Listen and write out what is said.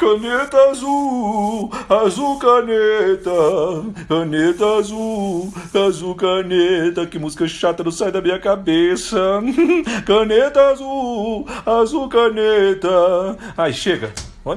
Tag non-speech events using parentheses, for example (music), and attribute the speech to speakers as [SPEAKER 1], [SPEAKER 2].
[SPEAKER 1] Caneta azul, azul caneta, caneta azul, azul caneta. Que música chata não sai da minha cabeça. (laughs) Caneta azul, azul caneta. Ai, chega.